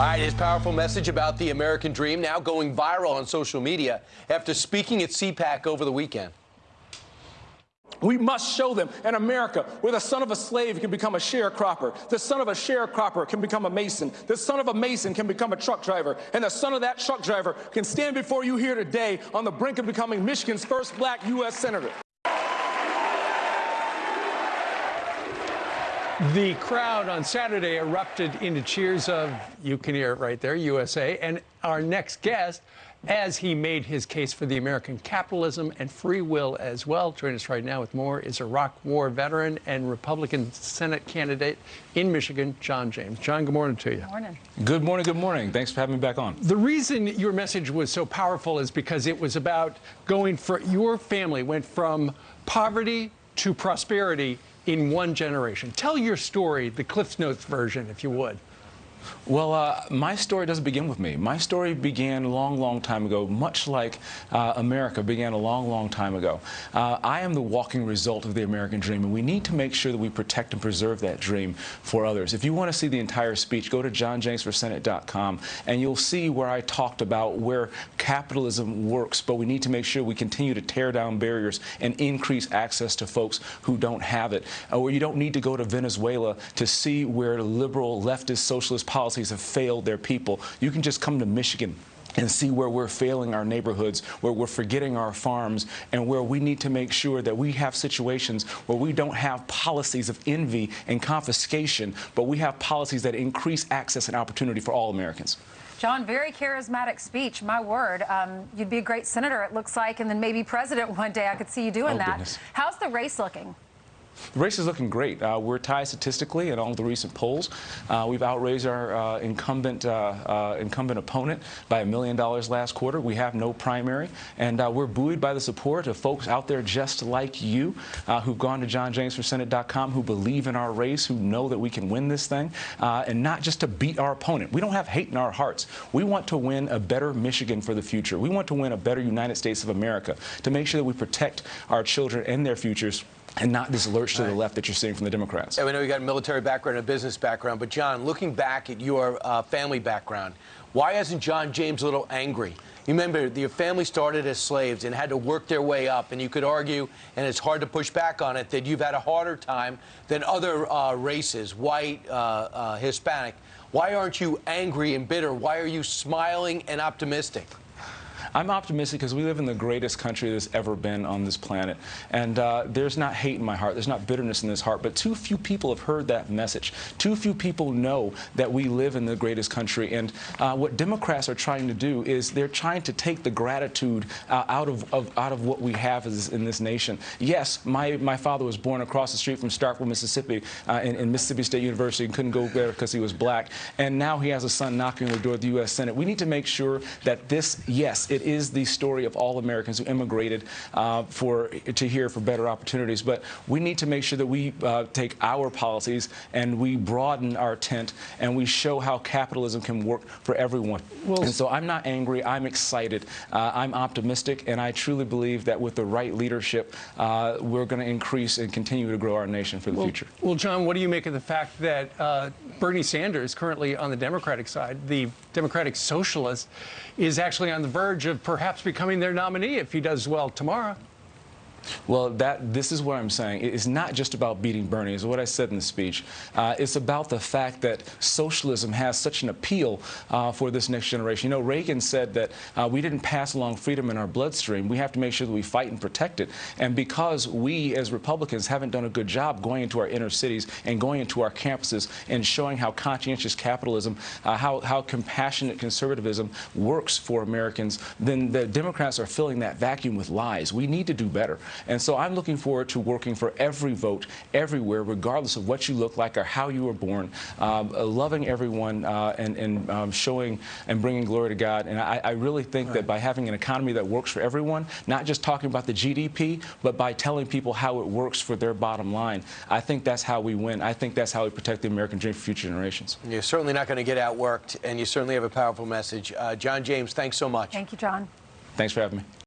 All right, his powerful message about the American dream now going viral on social media after speaking at CPAC over the weekend. We must show them in America where the son of a slave can become a sharecropper, the son of a sharecropper can become a mason, the son of a mason can become a truck driver, and the son of that truck driver can stand before you here today on the brink of becoming Michigan's first black U.S. Senator. The crowd on Saturday erupted into cheers of, you can hear it right there, USA. And our next guest, as he made his case for the American capitalism and free will as well, join us right now with more, is a Iraq War veteran and Republican Senate candidate in Michigan, John James. John, good morning to you. Good morning. Good morning, good morning. Thanks for having me back on. The reason your message was so powerful is because it was about going for your family went from poverty to prosperity in one generation. Tell your story, the Cliffs Notes version, if you would. Well, uh, my story doesn't begin with me. My story began a long, long time ago, much like uh, America began a long, long time ago. Uh, I am the walking result of the American dream, and we need to make sure that we protect and preserve that dream for others. If you want to see the entire speech, go to johnjamesforsenate.com, and you'll see where I talked about where capitalism works, but we need to make sure we continue to tear down barriers and increase access to folks who don't have it. Uh, where you don't need to go to Venezuela to see where liberal, leftist, socialist policies have failed their people. You can just come to Michigan and see where we're failing our neighborhoods, where we're forgetting our farms, and where we need to make sure that we have situations where we don't have policies of envy and confiscation, but we have policies that increase access and opportunity for all Americans. John, very charismatic speech. My word, um, you'd be a great senator, it looks like, and then maybe president one day. I could see you doing Oh, that. goodness. How's the race looking? The race is looking great. Uh, we're tied statistically in all the recent polls. Uh, we've outraised our uh, incumbent uh, uh, incumbent opponent by a million dollars last quarter. We have no primary, and uh, we're buoyed by the support of folks out there just like you, who've gone to johnjamesforsenate.com, who believe in our race, who know that we can win this thing, and not just to beat our opponent. We don't have hate in our hearts. We want to win a better Michigan for the future. We want to win a better United States of America to make sure that we protect our children and their futures and not this lurch to the left that you're seeing from the Democrats. And we know you got a military background and a business background, but John, looking back at your uh, family background, why isn't John James a little angry? You remember your family started as slaves and had to work their way up, and you could argue, and it's hard to push back on it, that you've had a harder time than other uh, races, white, uh, uh, Hispanic. Why aren't you angry and bitter? Why are you smiling and optimistic? I'm optimistic because we live in the greatest country that's ever been on this planet. And uh, there's not hate in my heart. There's not bitterness in this heart. But too few people have heard that message. Too few people know that we live in the greatest country. And uh, what Democrats are trying to do is they're trying to take the gratitude uh, out, of, of, out of what we have as, in this nation. Yes, my, my father was born across the street from Starkville, Mississippi, uh, in, in Mississippi State University and couldn't go there because he was black. And now he has a son knocking on the door of the U.S. Senate. We need to make sure that this, yes, it is the story of all Americans who immigrated uh, for to here for better opportunities. But we need to make sure that we uh, take our policies and we broaden our tent and we show how capitalism can work for everyone. Well, and so I'm not angry. I'm excited. Uh, I'm optimistic, and I truly believe that with the right leadership, uh, we're going to increase and continue to grow our nation for the Well, future. well, John, what do you make of the fact that uh, Bernie Sanders, currently on the Democratic side, the Democratic socialist, is actually on the verge of perhaps becoming their nominee if he does well tomorrow? Well, that this is what I'm saying. It's not just about beating Bernie, is what I said in the speech. Uh, it's about the fact that socialism has such an appeal uh, for this next generation. You know, Reagan said that uh, we didn't pass along freedom in our bloodstream. We have to make sure that we fight and protect it. And because we, as Republicans, haven't done a good job going into our inner cities and going into our campuses and showing how conscientious capitalism, uh, how, how compassionate conservatism works for Americans, then the Democrats are filling that vacuum with lies. We need to do better. And so I'm looking forward to working for every vote, everywhere, regardless of what you look like or how you were born, um, uh, loving everyone uh, and, and um, showing and bringing glory to God. And I, I really think that by having an economy that works for everyone, not just talking about the GDP, but by telling people how it works for their bottom line, I think that's how we win. I think that's how we protect the American dream for future generations. You're certainly not going to get outworked, and you certainly have a powerful message. Uh, John James, thanks so much. Thank you, John. Thanks for having me.